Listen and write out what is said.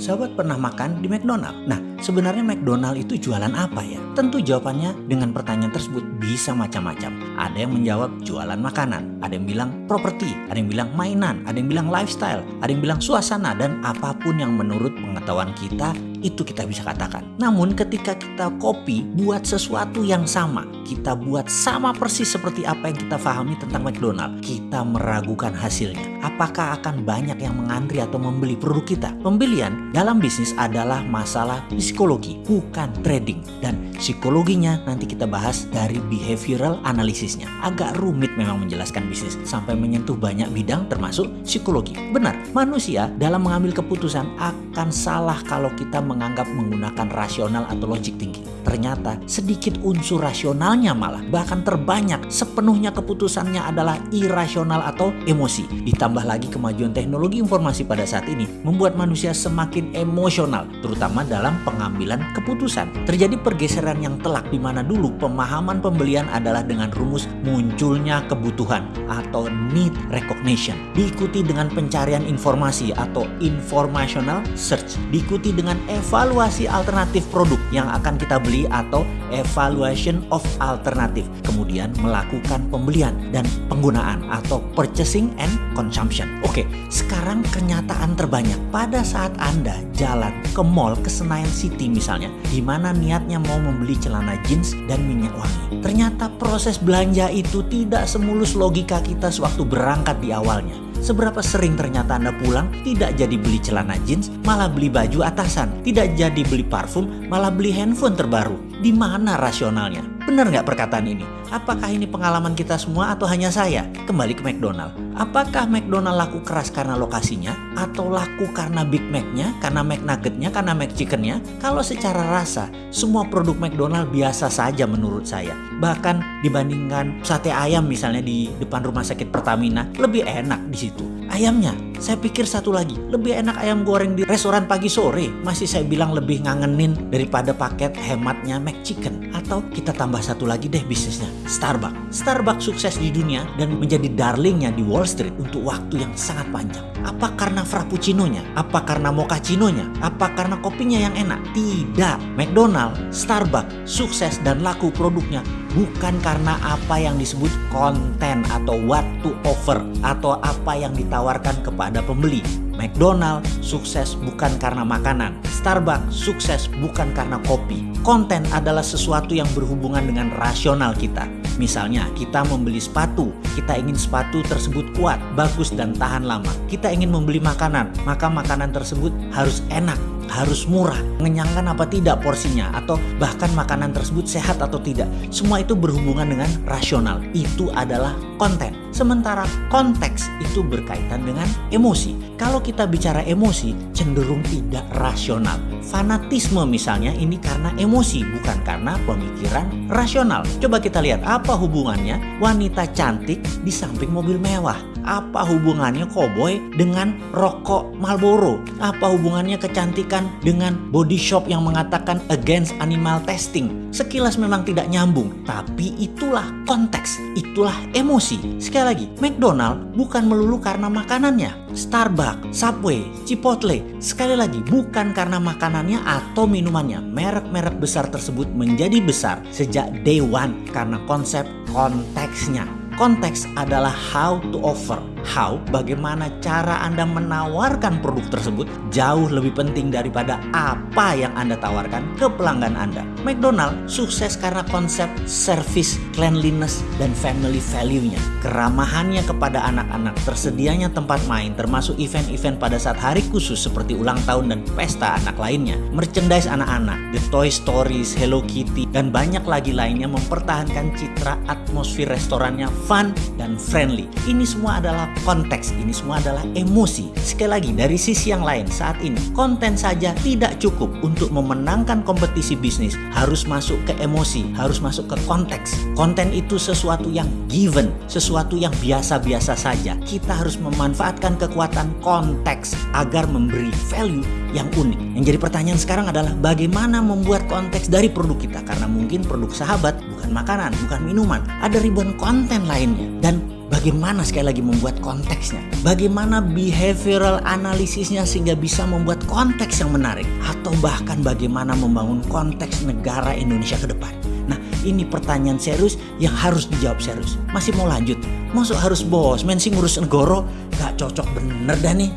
sahabat pernah makan di McDonald? Nah, sebenarnya McDonald itu jualan apa ya? Tentu jawabannya dengan pertanyaan tersebut bisa macam-macam. Ada yang menjawab jualan makanan, ada yang bilang properti, ada yang bilang mainan, ada yang bilang lifestyle, ada yang bilang suasana, dan apa pun yang menurut pengetahuan kita itu kita bisa katakan. Namun ketika kita copy buat sesuatu yang sama, kita buat sama persis seperti apa yang kita pahami tentang McDonald, kita meragukan hasilnya. Apakah akan banyak yang mengantri atau membeli produk kita? Pembelian dalam bisnis adalah masalah psikologi, bukan trading. Dan psikologinya nanti kita bahas dari behavioral analisisnya. Agak rumit memang menjelaskan bisnis sampai menyentuh banyak bidang termasuk psikologi. Benar, manusia dalam mengambil keputusan akan salah kalau kita menganggap menggunakan rasional atau logic thinking. Ternyata sedikit unsur rasionalnya malah bahkan terbanyak sepenuhnya keputusannya adalah irasional atau emosi. Ditambah lagi kemajuan teknologi informasi pada saat ini membuat manusia semakin emosional terutama dalam pengambilan keputusan. Terjadi pergeseran yang telak di mana dulu pemahaman pembelian adalah dengan rumus munculnya kebutuhan atau need recognition diikuti dengan pencarian informasi atau informational search diikuti dengan evaluasi alternatif produk yang akan kita beli atau evaluation of alternative. Kemudian melakukan pembelian dan penggunaan atau purchasing and consumption. Oke, sekarang kenyataan terbanyak pada saat Anda jalan ke mall ke Senayan City misalnya, di mana niatnya mau membeli celana jeans dan minyak wangi. Ternyata proses belanja itu tidak semulus logika kita sewaktu berangkat di awalnya. Seberapa sering ternyata Anda pulang tidak jadi beli celana jeans, malah beli baju atasan. Tidak jadi beli parfum, malah beli handphone terbaru. Di mana rasionalnya? Benar nggak perkataan ini? Apakah ini pengalaman kita semua atau hanya saya? Kembali ke McDonald. Apakah McDonald laku keras karena lokasinya? Atau laku karena Big Mac-nya, karena McNugget-nya, karena McChicken-nya? Kalau secara rasa, semua produk McDonald biasa saja menurut saya. Bahkan dibandingkan sate ayam misalnya di depan rumah sakit Pertamina, lebih enak di situ. Ayamnya, saya pikir satu lagi, lebih enak ayam goreng di restoran pagi sore. Masih saya bilang lebih ngangenin daripada paket hematnya McChicken. Atau kita tambah satu lagi deh bisnisnya, Starbucks. Starbucks sukses di dunia dan menjadi darlingnya di Wall Street untuk waktu yang sangat panjang. Apa karena frappuccino-nya? Apa karena mochaccino-nya? Apa karena kopinya yang enak? Tidak. McDonald, Starbucks sukses dan laku produknya bukan karena apa yang disebut konten atau what to offer atau apa yang ditawarkan kepada pembeli. McDonald sukses bukan karena makanan, Starbucks sukses bukan karena kopi. Konten adalah sesuatu yang berhubungan dengan rasional kita. Misalnya, kita membeli sepatu, kita ingin sepatu tersebut kuat, bagus, dan tahan lama. Kita ingin membeli makanan, maka makanan tersebut harus enak, harus murah, mengenyangkan apa tidak porsinya, atau bahkan makanan tersebut sehat atau tidak. Semua itu berhubungan dengan rasional. Itu adalah konten. Sementara konteks itu berkaitan dengan emosi. Kalau kita bicara emosi, cenderung tidak rasional. Fanatisme misalnya ini karena emosi, bukan karena pemikiran rasional. Coba kita lihat apa hubungannya wanita cantik di samping mobil mewah. Apa hubungannya koboi dengan rokok Marlboro? Apa hubungannya kecantikan dengan body shop yang mengatakan against animal testing? Sekilas memang tidak nyambung, tapi itulah konteks, itulah emosi. Sekali lagi, McDonald bukan melulu karena makanannya. Starbucks, Subway, Chipotle, sekali lagi bukan karena makanannya atau minumannya. Merek-merek besar tersebut menjadi besar sejak day one karena konsep konteksnya. Konteks adalah how to offer. How, bagaimana cara Anda menawarkan produk tersebut jauh lebih penting daripada apa yang Anda tawarkan ke pelanggan Anda. McDonald sukses karena konsep service, cleanliness, dan family value-nya. Keramahannya kepada anak-anak, tersedianya tempat main, termasuk event-event pada saat hari khusus seperti ulang tahun dan pesta anak lainnya. Merchandise anak-anak, The Toy Stories, Hello Kitty, dan banyak lagi lainnya mempertahankan citra atmosfer restorannya fun dan friendly. Ini semua adalah konteks, ini semua adalah emosi. Sekali lagi, dari sisi yang lain, saat ini konten saja tidak cukup untuk memenangkan kompetisi bisnis. Harus masuk ke emosi, harus masuk ke konteks. Konten itu sesuatu yang given, sesuatu yang biasa-biasa saja. Kita harus memanfaatkan kekuatan konteks agar memberi value yang unik. Yang jadi pertanyaan sekarang adalah bagaimana membuat konteks dari produk kita? Karena mungkin produk sahabat bukan makanan, bukan minuman. Ada ribuan konten lainnya. Dan Bagaimana sekali lagi membuat konteksnya? Bagaimana behavioral analisisnya sehingga bisa membuat konteks yang menarik? Atau bahkan bagaimana membangun konteks negara Indonesia ke depan? Nah ini pertanyaan serius yang harus dijawab serius. Masih mau lanjut? Masuk harus bos, men sih ngurus negoro? Gak cocok bener dah nih.